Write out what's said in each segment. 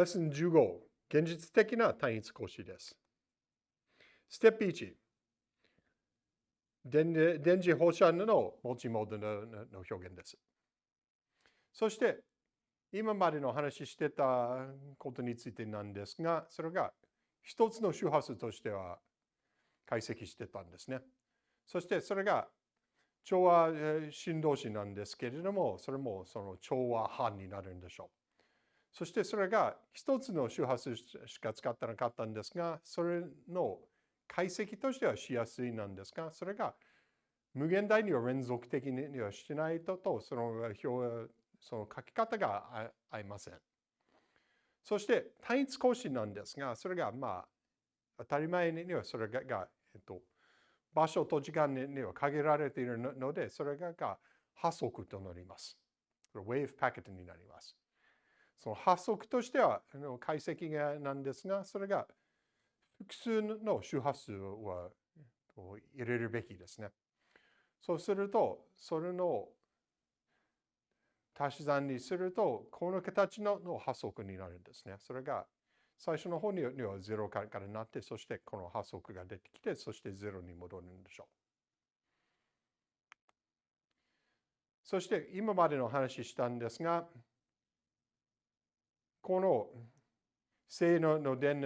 レッスン15、現実的な単一格子です。ステップ1、電磁放射能の持ちモードの表現です。そして、今までの話してたことについてなんですが、それが一つの周波数としては解析してたんですね。そしてそれが調和振動子なんですけれども、それもその調和波になるんでしょう。そしてそれが一つの周波数しか使ってなかったんですが、それの解析としてはしやすいなんですが、それが無限大には連続的にはしないとと、その表、その書き方が合いません。そして単一格子なんですが、それがまあ当たり前にはそれが、えっと、場所と時間には限られているので、それが波速となります。wave packet になります。その発足としては解析がなんですが、それが複数の周波数は入れるべきですね。そうすると、それの足し算にすると、この形のの波速になるんですね。それが最初の方には0からなって、そしてこの波速が出てきて、そして0に戻るんでしょう。そして今までの話したんですが、この正のの電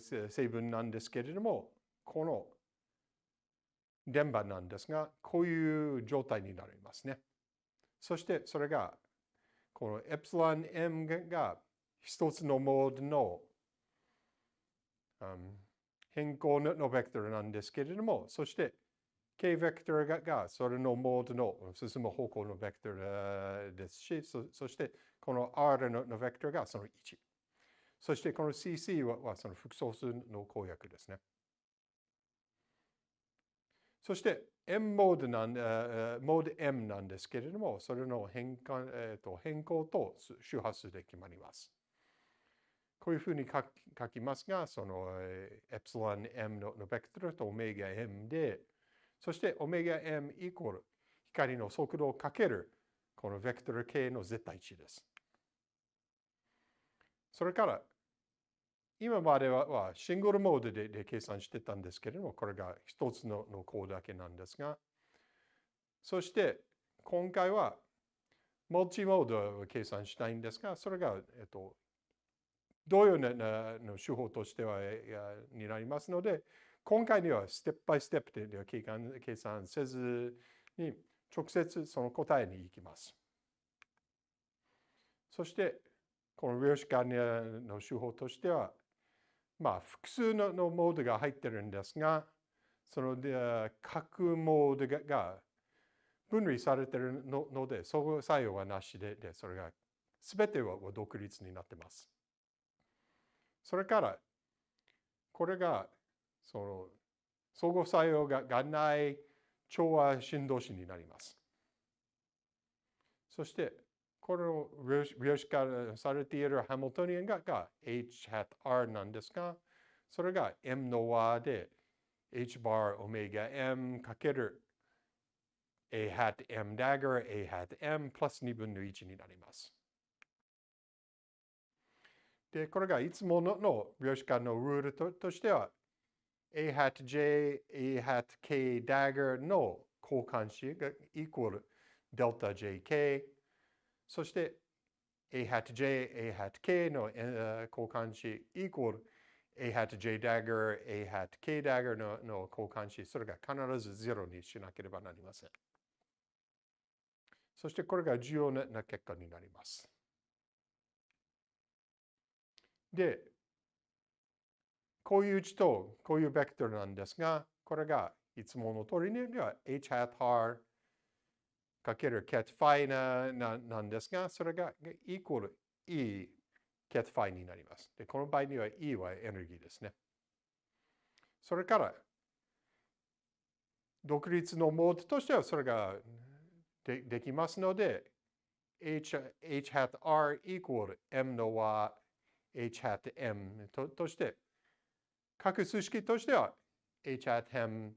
成分なんですけれども、この電波なんですが、こういう状態になりますね。そしてそれが、このエプシロン m が一つのモードの、変更のベクトルなんですけれども、そして k ベクトルがそれのモードの進む方向のベクトルですし、そしてこの R のベクトルがその1。そしてこの CC はその複素数の公約ですね。そして M モードなん、モード M なんですけれども、それの変換、えー、と変更と周波数で決まります。こういうふうに書きますが、そのエプシロン M のベクトルとオメガ M で、そしてオメガ M イコール光の速度をかけるこのベクトル K の絶対値です。それから、今まではシングルモードでで計算してたんですけれども、これが一つののコードだけなんですが、そして今回はマルチモードを計算したいんですが、それが、えっと、同様なの手法としてはになりますので、今回にはステップバイステップで計算せずに直接その答えに行きます。そしてこの量子管理の手法としては、まあ、複数のモードが入ってるんですが、そので各モードが分類されてるので、相互作用はなしで、でそれが全ては独立になってます。それから、これがその相互作用ががない調和振動子になります。そして、この量子化されているハミルトニアンがが H hat R なんですが、それが M の和で H bar オメガ M かける A hat M dagger A hat M プラス2分の1になります。で、これがいつものの量子化のルールととしては A hat J A hat K dagger の交換子がイコールデルタ JK そして A hat J、A hat K の交換子イコール A hat J dagger、A hat K dagger のの交換子、それが必ず0にしなければなりません。そしてこれが重要な結果になります。で、こういう値とこういうベクトルなんですが、これがいつもの通りには H hat R かける cat phi ななんですが、それがイコール E cat phi になります。で、この場合には E はエネルギーですね。それから、独立のモードとしてはそれがでできますので、H, H hat R イコール M の和 H hat M ととして、各数式としては H hat M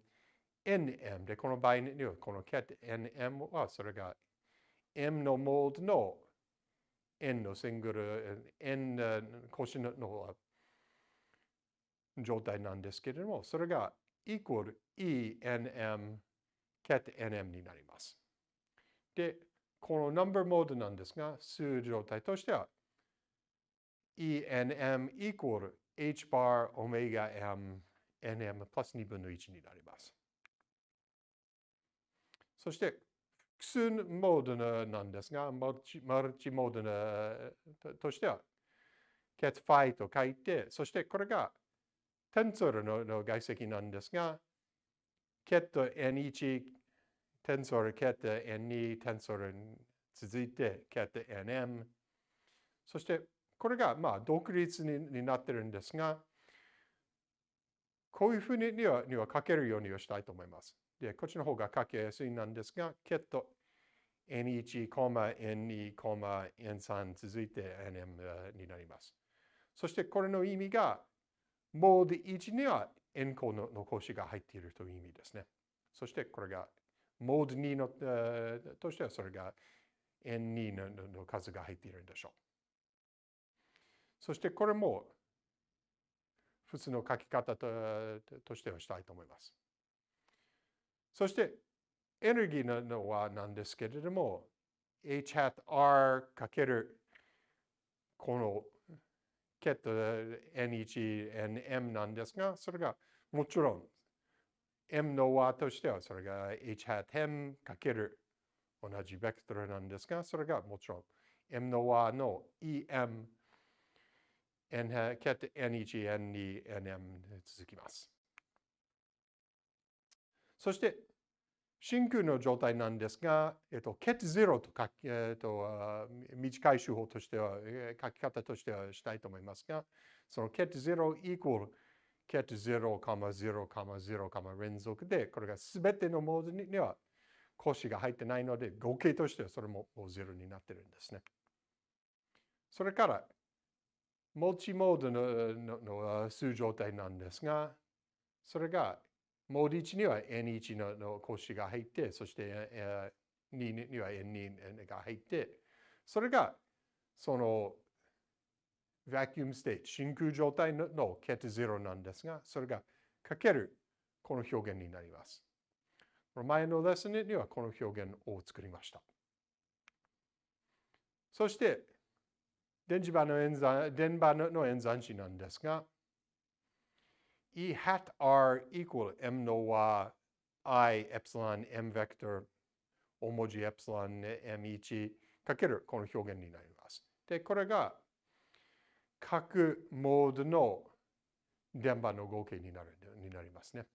nm で、この場合にはこの cat nm はそれが m のモードの円のシングル、円腰の状態なんですけれども、それが equal ENM ket NM になります。で、この number mode なんですが、数状態としては ENM equal h bar omega m nm プラス2分の1になります。そして、複数モードなんですが、マルチマルチモードとしては、cat ファイと書いて、そしてこれがテンソルのの外積なんですが、cat n1、テンソル、cat n2、テンソルに続いて、cat nm。そして、これがまあ独立にになってるんですが、こういうふうにはには書けるようにしたいと思います。で、こっちの方が書きやすいなんですが、ケット N1, N2, N3 続いて NM になります。そしてこれの意味が、モード1には円項の格子が入っているという意味ですね。そしてこれが、モード2のとしてはそれが N2 の数が入っているんでしょう。そしてこれも普通の書き方としてはしたいと思います。そして、エネルギーのはなんですけれども、h hat r かけるこのケット n1、nm なんですが、それがもちろん m の和としてはそれが h hat m かける同じベクトルなんですが、それがもちろん m の和の em n ケット n1、n2、nm 続きます。そして、真空の状態なんですが、えっと、ケットゼロと書き、えっと、短い手法としては、書き方としてはしたいと思いますが、そのケットゼロイコールケット0、0、0、連続で、これがすべてのモードには腰が入ってないので、合計としてはそれももう0になってるんですね。それから、モチモードのの数状態なんですが、それがモード1には N1 のの腰が入って、そして、2には N2 が入って、それがその vacuum state、真空状態ののケット0なんですが、それがかけるこの表現になります。前のレッスンにはこの表現を作りました。そして、電磁場の演算電場の演算子なんですが、E hat R equal M の和 I エプシロン M ベクトル大文字エプシロン M1 かけるこの表現になります。で、これが各モードの電波の合計になるになりますね。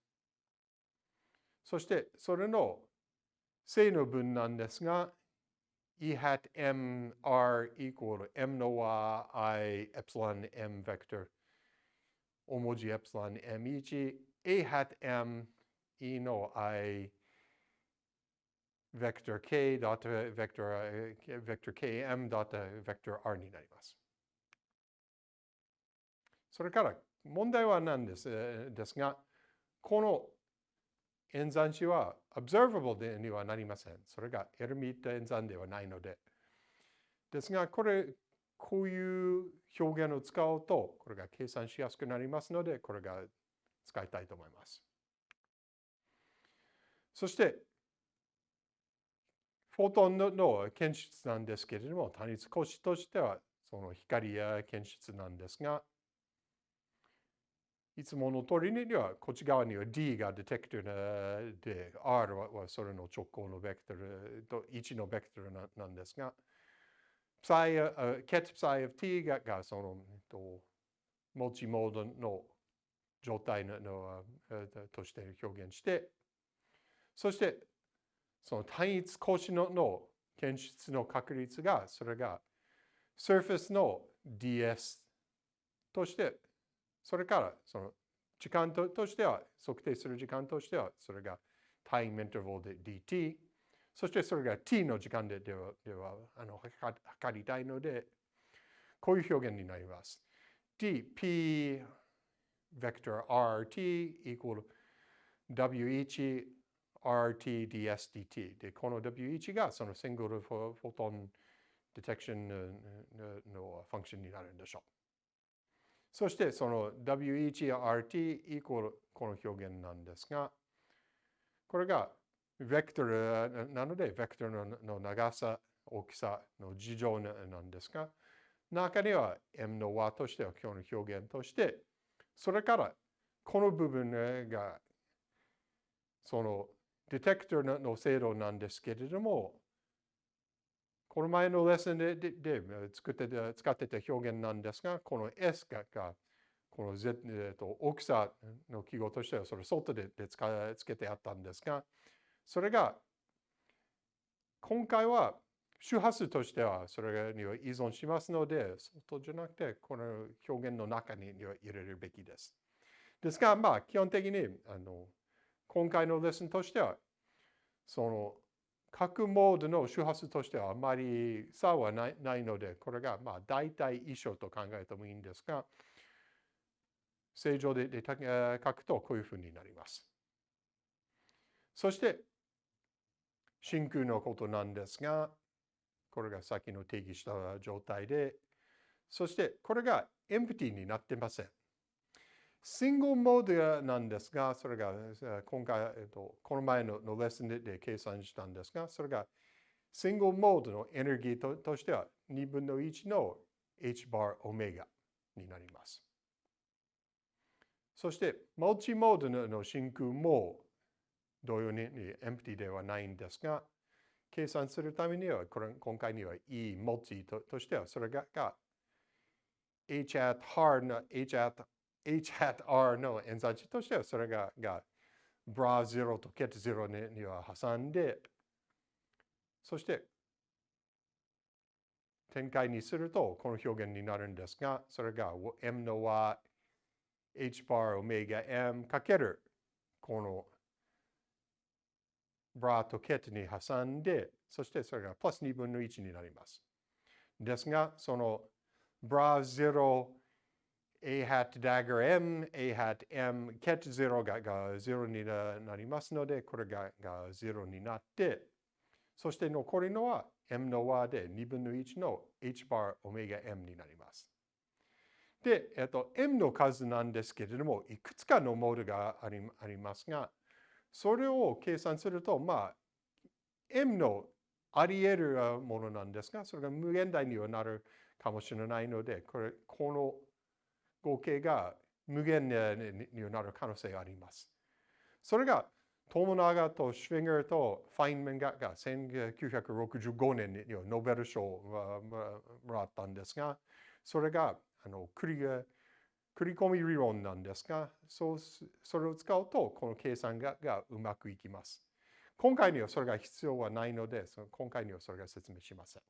そして、それの正の分なんですが、E hat m r equal to m no i epsilon m vector. 大文字エプシロン m1 a hat m e no i vector k dot vector vector km dot vector r になります。それから問題は何です？ですが、この演算子は observable にはなりません。それがエルミット演算ではないので。ですが、これ、こういう表現を使うと、これが計算しやすくなりますので、これが使いたいと思います。そして、フォトンの検出なんですけれども、単一格子としては、その光や検出なんですが、いつもの通りには、こっち側には D がディテクターで、R はそれの直行のベクトルと1のベクトルなんですが、psi, ket psi of t ががその、と、モチモードの状態のの、として表現して、そして、その単一格子のの検出の確率が、それが surface の ds として、それからその時間ととしては、測定する時間としては、それがタイムインターバルで dt そしてそれが t の時間でではではあの測りたいので、こういう表現になります。t, p, ベクトル rt equal w1 rt ds dt で、この w1 がそのシングルフォトンディテクションのファンクションになるんでしょう。そしてその W1 や RT イコールこの表現なんですが、これがベクトルなので、ベクトルの長さ、大きさの事情なんですが、中には M の和としては今日の表現として、それからこの部分がそのディテクターの精度なんですけれども、この前のレッスンででで作って使ってた表現なんですが、この S がこの、Z えー、と大きさの記号としてはそれ外でで使つけてあったんですが、それが今回は周波数としてはそれには依存しますので、外じゃなくてこの表現の中には入れるべきです。ですが、まあ基本的にあの今回のレッスンとしては、その各モードの周波数としてはあまり差はないないので、これがまあ大体一緒と考えてもいいんですが、正常でで書くとこういうふうになります。そして、真空のことなんですが、これがさっきの定義した状態で、そしてこれがエンプティになってません。シングルモードなんですが、それが今回、えっと、この前ののレッスンで計算したんですが、それがシングルモードのエネルギーととしては2分の1の h バーオメガになります。そして、マルチモードの真空も同様にエンプティではないんですが、計算するためには、これ今回には E モルチととしては、それが h at hard の h at h hat r の演算値としてはそれがが bra 0と ket 0には挟んでそして展開にするとこの表現になるんですがそれが m の和 h bar オメガ m かけるこの bra と ket に挟んでそしてそれがプラス2分の1になります。ですがその bra 0 a hat dagger m, a hat m, ket 0がが0になりますので、これがが0になって、そして残りのは m の和で2分の1の h バーオメガ m になります。で、えっと、m の数なんですけれども、いくつかのモードがありありますが、それを計算すると、まあ、m のあり得るものなんですが、それが無限大にはなるかもしれないので、これ、この合計が無限になる可能性があります。それがトモナガとシュウィンガーとファインメンがが1965年にノーベル賞をもらったんですが、それがあの繰り繰り込み理論なんですが、そうそれを使うとこの計算ががうまくいきます。今回にはそれが必要はないので、その今回にはそれが説明しません。